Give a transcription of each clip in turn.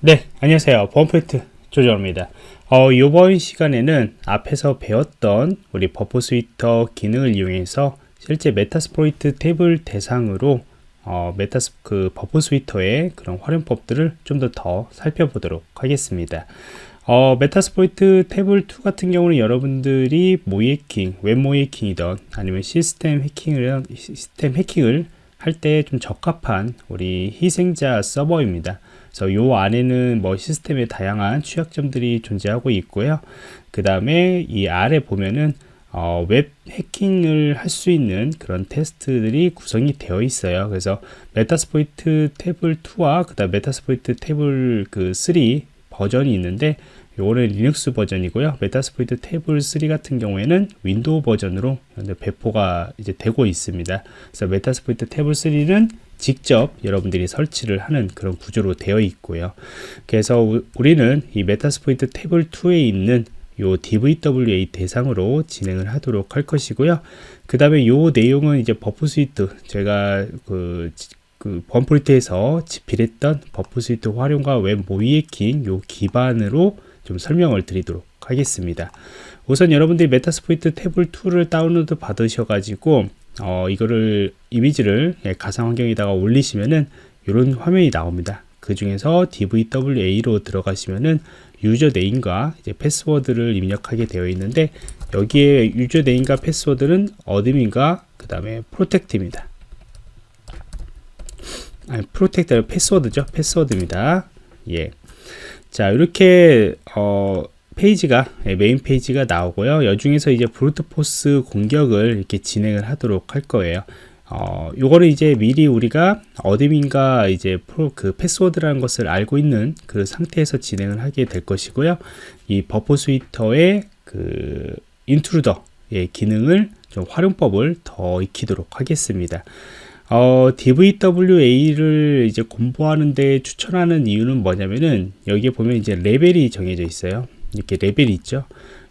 네, 안녕하세요. 범포인트 조정입니다. 어, 이번 시간에는 앞에서 배웠던 우리 Burp Suite 기능을 이용해서 실제 Metasploitable 대상으로 어, 메타스 그 Burp Suite의 그런 활용법들을 좀더더 살펴보도록 하겠습니다. 어, Metasploitable 2 같은 경우는 여러분들이 모의해킹, 웹 모의해킹이던 아니면 시스템 해킹을 시스템 해킹을 할 때 좀 적합한 우리 희생자 서버입니다. 그래서 요 안에는 뭐 시스템의 다양한 취약점들이 존재하고 있고요. 그 다음에 이 아래 보면은 어, 웹 해킹을 할 수 있는 그런 테스트들이 구성이 되어 있어요. 그래서 Metasploitable 2와 그다음 Metasploitable 그3 버전이 있는데 요거는 리눅스 버전이고요. Metasploitable 3 같은 경우에는 Windows 버전으로 배포가 이제 되고 있습니다. 그래서 Metasploitable 3는 직접 여러분들이 설치를 하는 그런 구조로 되어 있고요. 그래서 우리는 이 Metasploitable 2에 있는 요 DVWA 대상으로 진행을 하도록 할 것이고요. 그 다음에 요 내용은 이제 Burp Suite 제가 그, 그 범프리트에서 집필했던 Burp Suite 활용과 웹 모의해킹 요 기반으로 좀 설명을 드리도록 하겠습니다. 우선 여러분들이 Metasploitable 2를 다운로드 받으셔가지고 어, 이거를 이미지를 예, 가상 환경에다가 올리시면은 이런 화면이 나옵니다. 그 중에서 DVWA로 들어가시면은 username과 이제 패스워드를 입력하게 되어 있는데 여기에 username과 패스워드는 admin과 그 다음에 protect입니다. 아니 protect 패스워드죠. 패스워드입니다. 예. 자 이렇게 어 페이지가 예, 메인 페이지가 나오고요. 요 중에서 이제 brute force 공격을 이렇게 진행을 하도록 할 거예요. 어, 요거를 이제 미리 우리가 admin과 이제 프로 그 패스워드라는 것을 알고 있는 그 상태에서 진행을 하게 될 것이고요. 이 Burp Suite의 그 Intruder의 기능을 좀 활용법을 더 익히도록 하겠습니다. 어, DVWA를 이제 공부하는데 추천하는 이유는 뭐냐면은 여기에 보면 이제 레벨이 정해져 있어요. 이렇게 레벨이 있죠.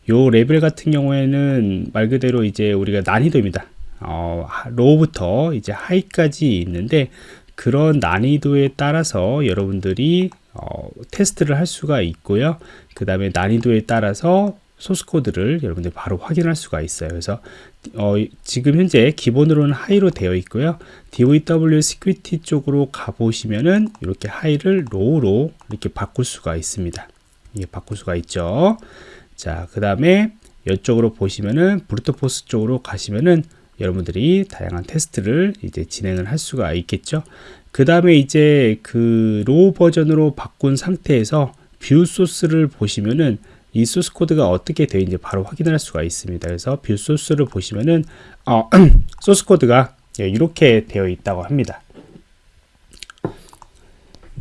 요 레벨 같은 경우에는 말 그대로 이제 우리가 난이도입니다. 어, low부터 이제 high까지 있는데 그런 난이도에 따라서 여러분들이 어, 테스트를 할 수가 있고요. 그 다음에 난이도에 따라서 소스 코드를 여러분들 바로 확인할 수가 있어요. 그래서 어, 지금 현재 기본으로는 high로 되어 있고요. DVWA Security 쪽으로 가보시면은 이렇게 high를 low로 이렇게 바꿀 수가 있습니다. 이게 바꿀 수가 있죠. 자, 그 다음에 이쪽으로 보시면은 brute force 쪽으로 가시면은 여러분들이 다양한 테스트를 이제 진행을 할 수가 있겠죠. 그 다음에 이제 그 low 버전으로 바꾼 상태에서 View Source를 보시면은 이 소스 코드가 어떻게 되어 있는지 바로 확인할 수가 있습니다. 그래서 View Source를 보시면은 어, 소스 코드가 이렇게 되어 있다고 합니다.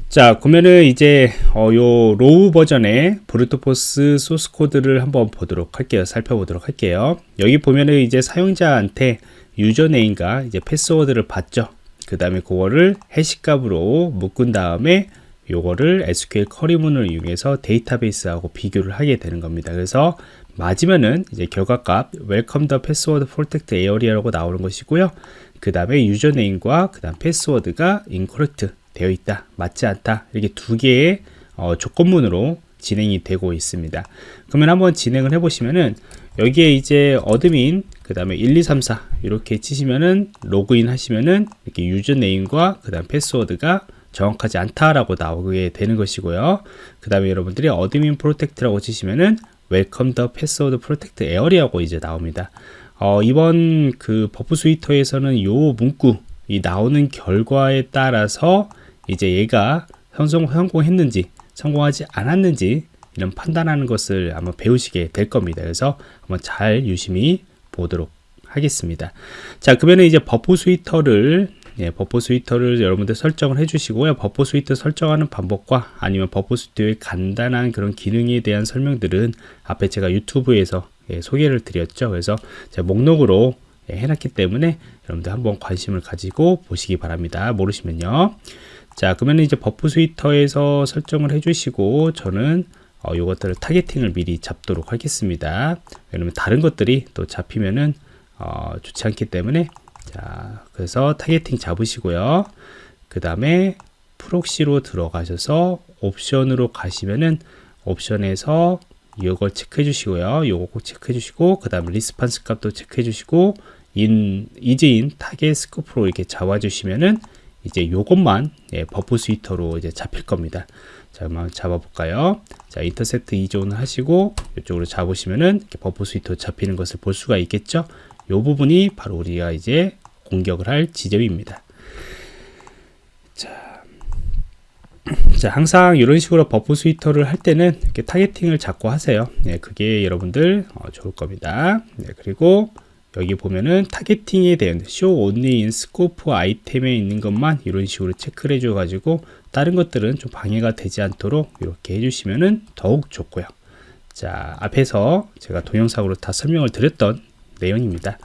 자 그러면은 이제 어, 요 low 버전의 brute force 소스 코드를 한번 보도록 할게요. 살펴보도록 할게요. 여기 보면은 이제 사용자한테 username과 이제 패스워드를 받죠. 그 다음에 그거를 해시값으로 묶은 다음에 요거를 SQL 커리문을 이용해서 데이터베이스하고 비교를 하게 되는 겁니다. 그래서 맞으면은 이제 결과값 welcome the password protect area라고 나오는 것이고요. 그 다음에 유저네임과 그 다음 패스워드가 incorrect 되어 있다 맞지 않다 이렇게 두 개의 어, 조건문으로 진행이 되고 있습니다. 그러면 한번 진행을 해 보시면은 여기에 이제 어드민 그 다음에 1 2 3 4 이렇게 치시면은 로그인 하시면은 이렇게 유저네임과 그 다음 패스워드가 정확하지 않다라고 나오게 되는 것이고요. 그 다음에 여러분들이 어드민 프로텍트라고 치시면은 웰컴 더 패스워드 프로텍트 에어리하고 이제 나옵니다. 어, 이번 그 버프 스위터에서는 요 문구 이 나오는 결과에 따라서 이제 얘가 성공, 성공했는지 성공하지 않았는지 이런 판단하는 것을 한번 배우시게 될 겁니다. 그래서 한번 잘 유심히 보도록 하겠습니다. 자, 그러면 이제 버프 스위터를 예, 버퍼 스위터를 여러분들 설정을 해주시고요. 버퍼 스위터 설정하는 방법과 아니면 버퍼 스위터의 간단한 그런 기능에 대한 설명들은 앞에 제가 유튜브에서 예, 소개를 드렸죠. 그래서 제가 목록으로 예, 해놨기 때문에 여러분들 한번 관심을 가지고 보시기 바랍니다. 모르시면요. 자 그러면 이제 버프 스위터에서 설정을 해주시고 저는 어, 요것들을 타겟팅을 미리 잡도록 하겠습니다. 왜냐면 다른 것들이 또 잡히면은 어, 좋지 않기 때문에 자 그래서 타겟팅 잡으시고요. 그 다음에 프록시로 들어가셔서 옵션으로 가시면은 옵션에서 이걸 체크해 주시고요. 요거 꼭 체크해 주시고 그 다음 리스판스 값도 체크해 주시고 인 이제인 타겟 스코프로 이렇게 잡아 주시면은 이제 요것만 예, 버프 스위터로 이제 잡힐 겁니다. 자, 한번 잡아볼까요? 자, 인터셉트 이존을 하시고 이쪽으로 잡으시면은 버프 스위터 잡히는 것을 볼 수가 있겠죠? 요 부분이 바로 우리가 이제 공격을 할 지점입니다. 자, 자 항상 이런 식으로 버프 스위터를 할 때는 이렇게 타겟팅을 자꾸 하세요. 네, 그게 여러분들 어, 좋을 겁니다. 네, 그리고 여기 보면은 타겟팅에 대한 show only in scope 아이템에 있는 것만 이런 식으로 체크를 해줘 가지고 다른 것들은 좀 방해가 되지 않도록 이렇게 해주시면은 더욱 좋고요. 자 앞에서 제가 동영상으로 다 설명을 드렸던 내용입니다.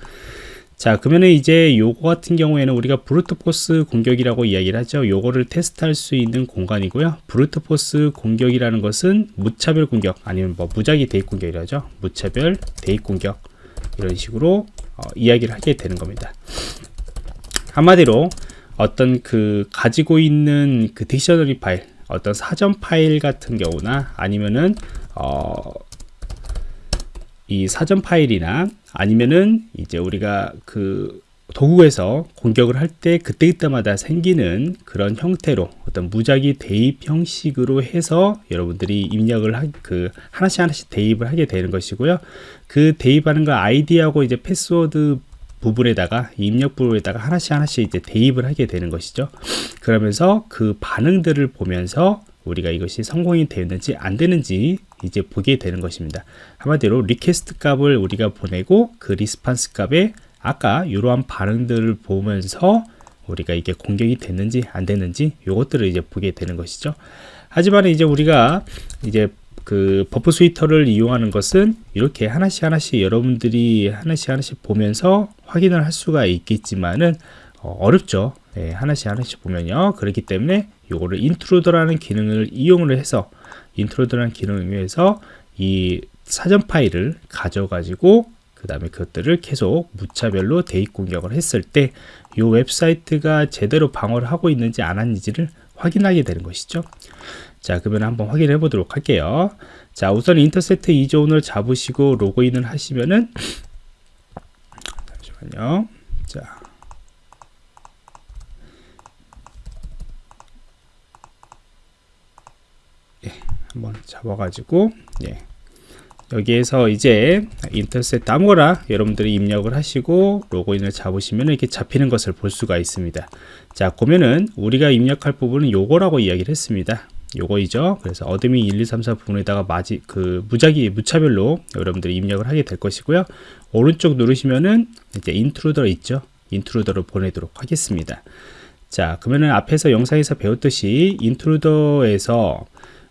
자 그러면은 이제 요거 같은 경우에는 우리가 브루트 포스 공격이라고 이야기를 하죠. 요거를 테스트할 수 있는 공간이고요. 브루트 포스 공격이라는 것은 무차별 공격 아니면 뭐 무작위 대입 공격이라죠. 무차별 대입 공격 이런 식으로 어, 이야기를 하게 되는 겁니다. 한마디로 어떤 그 가지고 있는 그 딕셔너리 파일, 어떤 사전 파일 같은 경우나 아니면은 어, 이 사전 파일이나 아니면은 이제 우리가 그 도구에서 공격을 할 때 그때그때마다 생기는 그런 형태로 어떤 무작위 대입 형식으로 해서 여러분들이 입력을 하, 그 하나씩 하나씩 대입을 하게 되는 것이고요. 그 대입하는 거 아이디하고 이제 패스워드 부분에다가 입력 부분에다가 하나씩 하나씩 이제 대입을 하게 되는 것이죠. 그러면서 그 반응들을 보면서 우리가 이것이 성공이 되었는지 안 되는지 이제 보게 되는 것입니다. 한마디로 리퀘스트 값을 우리가 보내고 그 리스판스 값에 아까 이러한 반응들을 보면서 우리가 이게 공격이 됐는지 안 됐는지 이것들을 이제 보게 되는 것이죠. 하지만 이제 우리가 이제 그 버프 스위터를 이용하는 것은 이렇게 하나씩 하나씩 여러분들이 하나씩 하나씩 보면서 확인을 할 수가 있겠지만은 어, 렵죠 네, 하나씩 하나씩 보면요. 그렇기 때문에 이거를 인트로더라는 기능을 이용을 해서 인트로더라는 기능을 이용해서 이 사전 파일을 가져가지고 그 다음에 그것들을 계속 무차별로 대입 공격을 했을 때 이 웹사이트가 제대로 방어를 하고 있는지 안 하는지를 확인하게 되는 것이죠. 자 그러면 한번 확인해 보도록 할게요. 자 우선 인터셉트 이존을 잡으시고 로그인을 하시면은 잠시만요. 자. 예, 한번 잡아가지고 예, 여기에서 이제 인터셉트 아무거나 여러분들이 입력을 하시고 로그인을 잡으시면 이렇게 잡히는 것을 볼 수가 있습니다. 자 보면은 우리가 입력할 부분은 요거라고 이야기를 했습니다. 요거이죠. 그래서 어드미 1 2 3 4 부분에다가 마지 그 무작위 무차별로 여러분들이 입력을 하게 될 것이고요. 오른쪽 누르시면은 이제 인트루더 있죠. 인트루더를 보내도록 하겠습니다. 자 그러면은 앞에서 영상에서 배웠듯이 인트루더에서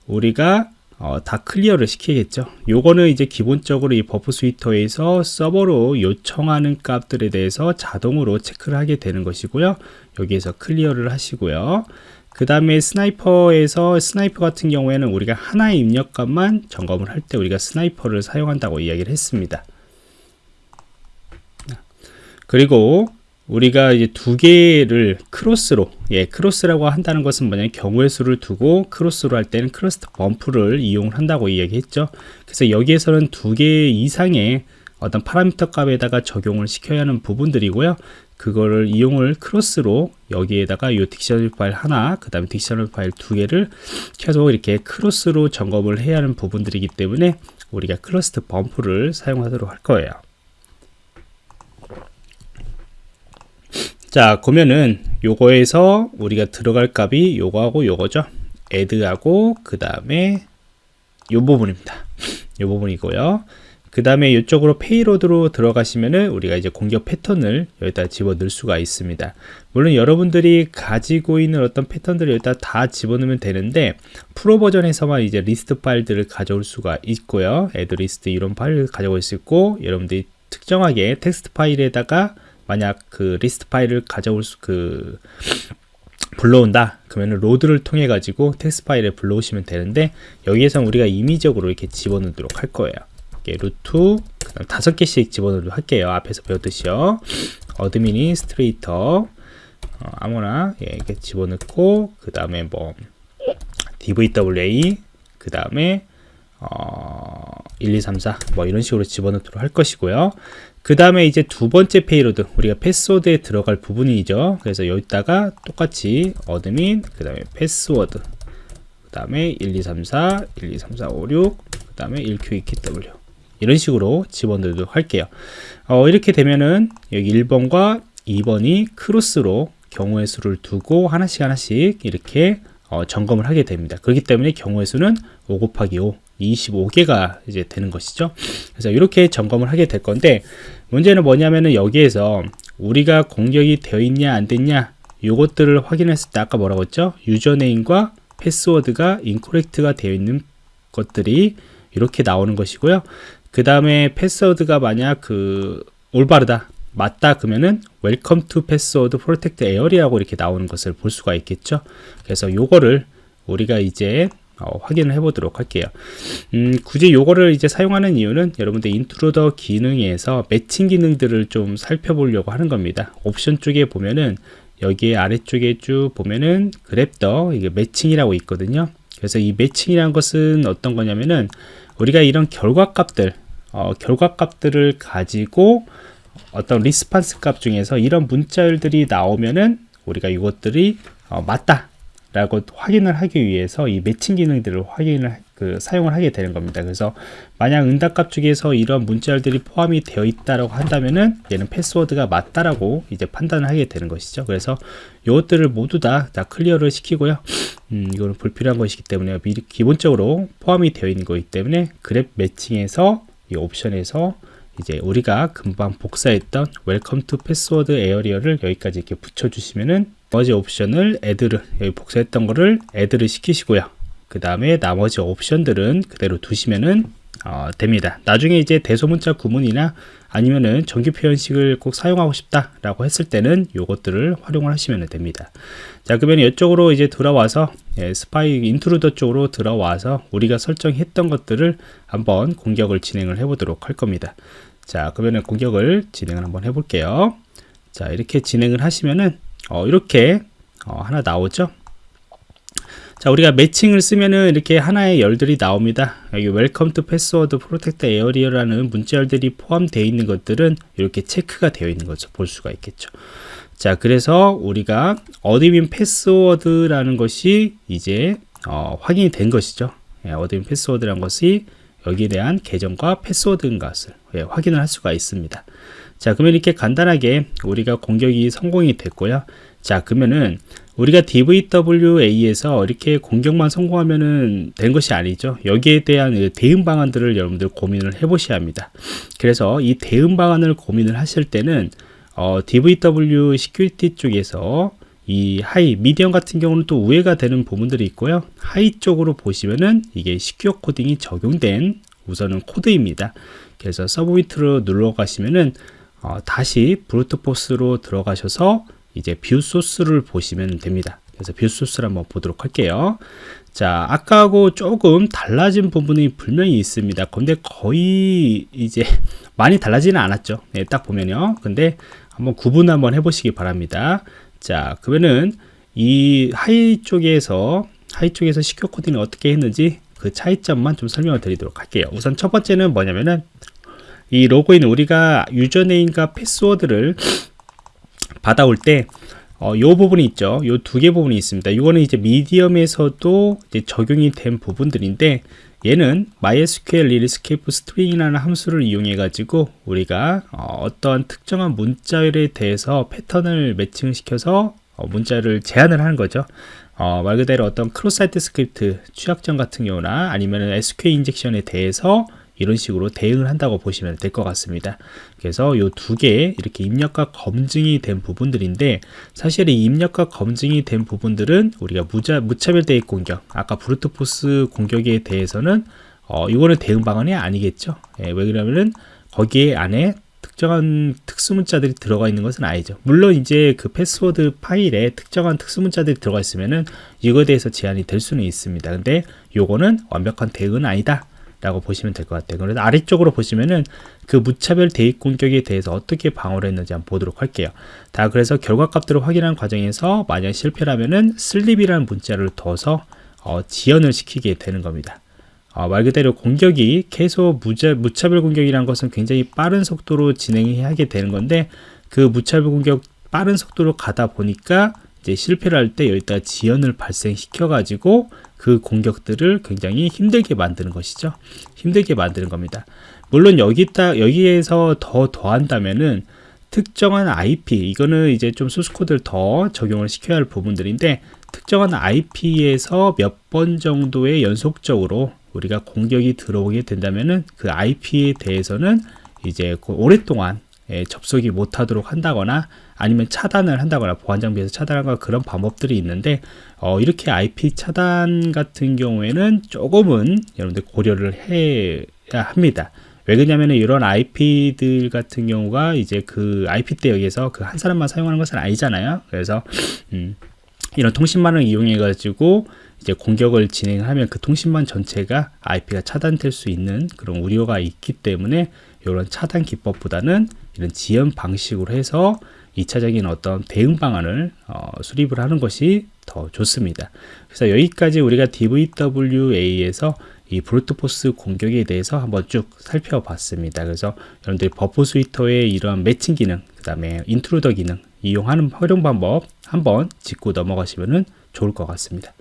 우리가 어, 다 클리어를 시키겠죠. 요거는 이제 기본적으로 이 버프 스위터에서 서버로 요청하는 값들에 대해서 자동으로 체크를 하게 되는 것이고요. 여기에서 클리어를 하시고요. 그 다음에 스나이퍼에서 스나이퍼 같은 경우에는 우리가 하나의 입력값만 점검을 할 때 우리가 스나이퍼를 사용한다고 이야기를 했습니다. 그리고 우리가 이제 두 개를 크로스로 예 크로스라고 한다는 것은 뭐냐면 경우의 수를 두고 크로스로 할 때는 크로스트 범프를 이용을 한다고 이야기했죠. 그래서 여기에서는 두 개 이상의 어떤 파라미터 값에다가 적용을 시켜야 하는 부분들이고요. 그거를 이용을 크로스로 여기에다가 이 딕셔너리 파일 하나 그 다음에 딕셔너리 파일 두 개를 계속 이렇게 크로스로 점검을 해야 하는 부분들이기 때문에 우리가 크로스트 범프를 사용하도록 할 거예요 자 그러면은 요거에서 우리가 들어갈 값이 요거하고 요거죠. add하고 그 다음에 요 부분입니다. 요 부분이고요. 그 다음에 이쪽으로 페이로드로 들어가시면은 우리가 이제 공격 패턴을 여기다 집어넣을 수가 있습니다. 물론 여러분들이 가지고 있는 어떤 패턴들을 여기다 다 집어넣으면 되는데 프로 버전에서만 이제 리스트 파일들을 가져올 수가 있고요. 애드 리스트 이런 파일을 가져올 수 있고 여러분들이 특정하게 텍스트 파일에다가 만약 그 리스트 파일을 가져올 수, 그, 불러온다. 그러면 로드를 통해 가지고 텍스트 파일에 불러오시면 되는데 여기에서 우리가 임의적으로 이렇게 집어넣도록 할 거예요. 이렇게 루트 다섯 개씩 집어넣도록 할게요. 앞에서 배웠듯이요. 어드미니스트레이터 어, 아무나 예, 이렇게 집어넣고 그 다음에 뭐 DVWA 그 다음에 어, 1, 2, 3, 4, 뭐 이런 식으로 집어넣도록 할 것이고요. 그 다음에 이제 두 번째 페이로드, 우리가 패스워드에 들어갈 부분이죠. 그래서 여기다가 똑같이 어드민, 그 다음에 패스워드, 그 다음에 1, 2, 3, 4, 1, 2, 3, 4, 5, 6, 그 다음에 1Q2KW. 이런 식으로 집어넣도록 할게요. 어, 이렇게 되면은 여기 1번과 2번이 크로스로 경우의 수를 두고 하나씩 하나씩 이렇게 어, 점검을 하게 됩니다. 그렇기 때문에 경우의 수는 5 곱하기 5, 25개가 이제 되는 것이죠. 그래서 이렇게 점검을 하게 될 건데 문제는 뭐냐면은 여기에서 우리가 공격이 되어 있냐 안 됐냐 요것들을 확인했을 때 아까 뭐라고 했죠? 유저네임과 패스워드가 인코렉트가 되어 있는 것들이 이렇게 나오는 것이고요. 그 다음에 패스워드가 만약 그 올바르다 맞다 그러면은 웰컴 투 패스워드 프로텍트 에어리라고 이렇게 나오는 것을 볼 수가 있겠죠. 그래서 요거를 우리가 이제 어, 확인을 해보도록 할게요. 음, 굳이 요거를 이제 사용하는 이유는 여러분들 인트로더 기능에서 매칭 기능들을 좀 살펴보려고 하는 겁니다. 옵션 쪽에 보면은 여기 아래쪽에 쭉 보면은 그랩더 이게 매칭이라고 있거든요. 그래서 이 매칭이라는 것은 어떤 거냐면은 우리가 이런 결과값들 어, 결과값들을 가지고 어떤 리스판스 값 중에서 이런 문자열들이 나오면은 우리가 이것들이 어, 맞다 라고 확인을 하기 위해서 이 매칭 기능들을 확인을 그 사용을 하게 되는 겁니다. 그래서 만약 응답값 중에서 이런 문자열들이 포함이 되어 있다라고 한다면은 얘는 패스워드가 맞다라고 이제 판단을 하게 되는 것이죠. 그래서 이것들을 모두 다, 다 클리어를 시키고요. 음, 이거는 불필요한 것이기 때문에 미리 기본적으로 포함이 되어 있는 거기 때문에 그랩 매칭에서 이 옵션에서 이제 우리가 금방 복사했던 웰컴 투 패스워드 에어리어를 여기까지 이렇게 붙여주시면은 나머지 옵션을 애드를 여기 복사했던 거를 애드를 시키시고요. 그 다음에 나머지 옵션들은 그대로 두시면은 어, 됩니다. 나중에 이제 대소문자 구문이나 아니면은 정규 표현식을 꼭 사용하고 싶다 라고 했을 때는 요것들을 활용을 하시면 됩니다. 자, 그러면 이쪽으로 이제 들어와서 예, 스파이 인트루더 쪽으로 들어와서 우리가 설정했던 것들을 한번 공격을 진행을 해 보도록 할 겁니다. 자, 그러면 공격을 진행을 한번 해 볼게요. 자, 이렇게 진행을 하시면은 어, 이렇게 어, 하나 나오죠. 자 우리가 매칭을 쓰면은 이렇게 하나의 열들이 나옵니다. 여기 웰컴 투 패스워드 프로텍트 에어리어라는 문자 열들이 포함되어 있는 것들은 이렇게 체크가 되어 있는 거죠. 볼 수가 있겠죠. 자 그래서 우리가 어드민 패스워드라는 것이 이제 어, 확인이 된 것이죠. 예, 어드민 패스워드라는 것이 여기에 대한 계정과 패스워드인 것을 예, 확인을 할 수가 있습니다. 자 그러면 이렇게 간단하게 우리가 공격이 성공이 됐고요. 자 그러면은 우리가 DVWA에서 이렇게 공격만 성공하면은 된 것이 아니죠. 여기에 대한 그 대응 방안들을 여러분들 고민을 해 보셔야 합니다. 그래서 이 대응 방안을 고민을 하실 때는 어, DVW 시큐리티 쪽에서 이 하이, 미디엄 같은 경우는 또 우회가 되는 부분들이 있고요. 하이 쪽으로 보시면은 이게 시큐어 코딩이 적용된 우선은 코드입니다. 그래서 서브미트로 눌러 가시면은 어, 다시 브루트포스로 들어가셔서 이제 뷰 소스를 보시면 됩니다. 그래서 뷰 소스를 한번 보도록 할게요. 자, 아까하고 조금 달라진 부분이 분명히 있습니다. 근데 거의 이제 많이 달라지는 않았죠. 네, 딱 보면요. 근데 한번 구분 한번 해보시기 바랍니다. 자, 그러면은 이 하이 쪽에서 하이 쪽에서 시큐어 코딩을 어떻게 했는지 그 차이점만 좀 설명을 드리도록 할게요. 우선 첫 번째는 뭐냐면은 이 로그인 우리가 유저네임과 패스워드를 받아올 때 어, 요 부분이 있죠. 요 두 개 부분이 있습니다. 이거는 이제 미디엄에서도 이제 적용이 된 부분들인데 얘는 MySQL Escape String이라는 함수를 이용해 가지고 우리가 어, 떤 특정한 문자열에 대해서 패턴을 매칭 시켜서 어, 문자를 제한을 하는 거죠. 어, 말 그대로 어떤 크로사이트 스크립트 취약점 같은 경우나 아니면 SQL 인젝션에 대해서 이런 식으로 대응을 한다고 보시면 될 것 같습니다. 그래서 이 두개 이렇게 입력과 검증이 된 부분들인데 사실 이 입력과 검증이 된 부분들은 우리가 무자, 무차별 대입 공격 아까 브루트포스 공격에 대해서는 어, 이거는 대응 방안이 아니겠죠. 예, 왜 그러냐면은 거기에 안에 특정한 특수문자들이 들어가 있는 것은 아니죠. 물론 이제 그 패스워드 파일에 특정한 특수문자들이 들어가 있으면은 이거에 대해서 제한이 될 수는 있습니다. 근데 요거는 완벽한 대응은 아니다. 라고 보시면 될 것 같아요. 그래서 아래쪽으로 보시면은 그 무차별 대입 공격에 대해서 어떻게 방어를 했는지 한번 보도록 할게요. 다 그래서 결과값들을 확인하는 과정에서 만약 실패라면은 슬립이라는 문자를 둬서 어, 지연을 시키게 되는 겁니다. 어, 말 그대로 공격이 계속 무자, 무차별 공격이라는 것은 굉장히 빠른 속도로 진행하게 되는 건데 그 무차별 공격 빠른 속도로 가다 보니까 이제 실패를 할 때 여기다 지연을 발생시켜 가지고 그 공격들을 굉장히 힘들게 만드는 것이죠. 힘들게 만드는 겁니다. 물론 여기다 여기에서 더 더한다면은 특정한 IP 이거는 이제 좀 소스 코드를 더 적용을 시켜야 할 부분들인데 특정한 IP에서 몇 번 정도의 연속적으로 우리가 공격이 들어오게 된다면은 그 IP에 대해서는 이제 그 오랫동안 예, 접속이 못하도록 한다거나 아니면 차단을 한다거나 보안 장비에서 차단하거나 그런 방법들이 있는데 어, 이렇게 IP 차단 같은 경우에는 조금은 여러분들 고려를 해야 합니다. 왜 그러냐면은 이런 IP들 같은 경우가 이제 그 IP 대역에서 그 한 사람만 사용하는 것은 아니잖아요. 그래서 음, 이런 통신망을 이용해 가지고 이제 공격을 진행하면 그 통신망 전체가 IP가 차단될 수 있는 그런 우려가 있기 때문에 이런 차단 기법보다는 이런 지연 방식으로 해서 2차적인 어떤 대응 방안을 어, 수립을 하는 것이 더 좋습니다. 그래서 여기까지 우리가 DVWA에서 이 brute force 공격에 대해서 한번 쭉 살펴봤습니다. 그래서 여러분들이 Burp Suite의 이러한 매칭 기능, 그 다음에 Intruder 기능 이용하는 활용 방법 한번 짚고 넘어가시면 좋을 것 같습니다.